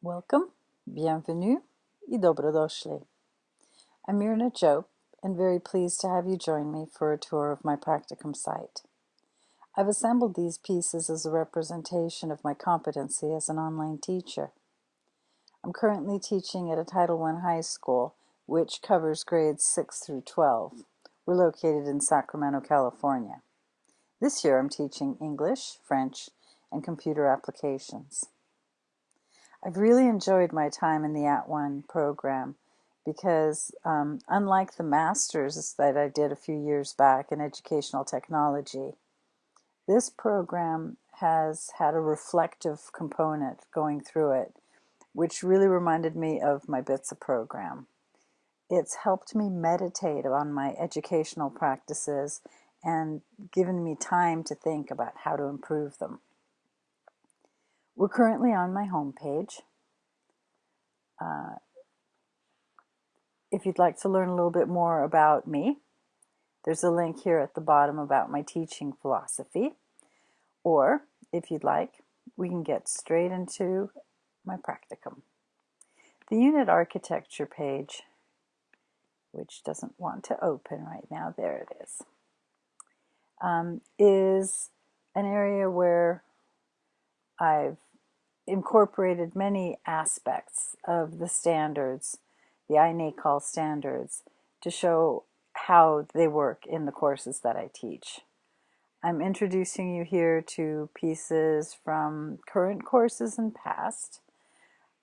Welcome, bienvenue, i dobrodošli. I'm Mirna Jope and very pleased to have you join me for a tour of my practicum site. I've assembled these pieces as a representation of my competency as an online teacher. I'm currently teaching at a Title I high school, which covers grades 6 through 12. We're located in Sacramento, California. This year I'm teaching English, French, and computer applications. I've really enjoyed my time in the At @ONE program because um, unlike the master's that I did a few years back in educational technology, this program has had a reflective component going through it, which really reminded me of my BTSA program. It's helped me meditate on my educational practices and given me time to think about how to improve them. We're currently on my homepage. Uh, if you'd like to learn a little bit more about me, there's a link here at the bottom about my teaching philosophy. Or, if you'd like, we can get straight into my practicum. The unit architecture page, which doesn't want to open right now, there it is, um, is an area where I've incorporated many aspects of the standards, the INACOL standards, to show how they work in the courses that I teach. I'm introducing you here to pieces from current courses and past.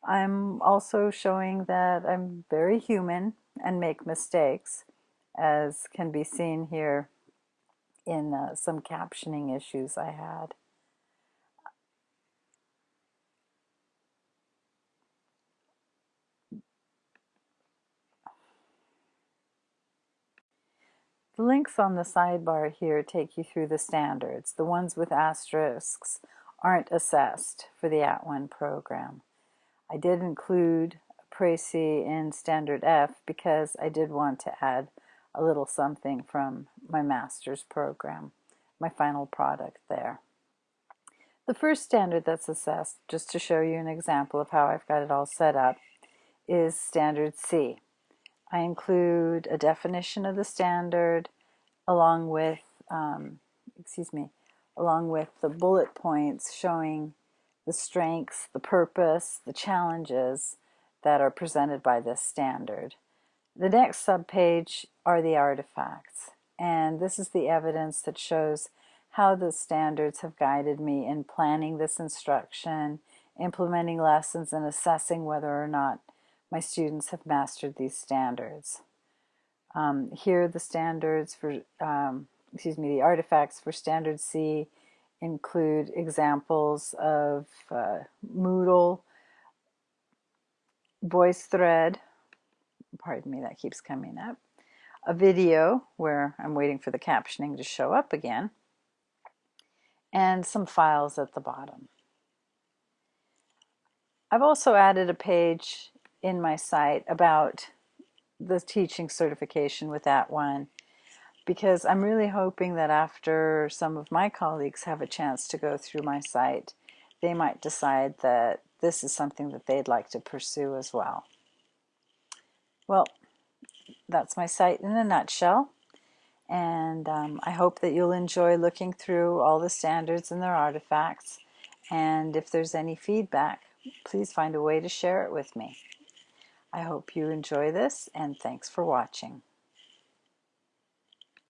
I'm also showing that I'm very human and make mistakes, as can be seen here in uh, some captioning issues I had. The links on the sidebar here take you through the standards. The ones with asterisks aren't assessed for the At @ONE program. I did include Précis in Standard F because I did want to add a little something from my master's program, my final product there. The first standard that's assessed, just to show you an example of how I've got it all set up, is Standard C. I include a definition of the standard along with, um, excuse me, along with the bullet points showing the strengths, the purpose, the challenges that are presented by this standard. The next subpage are the artifacts, and this is the evidence that shows how the standards have guided me in planning this instruction, implementing lessons, and assessing whether or not my students have mastered these standards. Um, here are the standards for, um, excuse me, the artifacts for Standard C include examples of uh, Moodle, VoiceThread, pardon me, that keeps coming up, a video where I'm waiting for the captioning to show up again, and some files at the bottom. I've also added a page in my site about the teaching certification with that @ONE because I'm really hoping that after some of my colleagues have a chance to go through my site, they might decide that this is something that they'd like to pursue as well. Well, that's my site in a nutshell. And um, I hope that you'll enjoy looking through all the standards and their artifacts. And if there's any feedback, please find a way to share it with me. I hope you enjoy this and thanks for watching.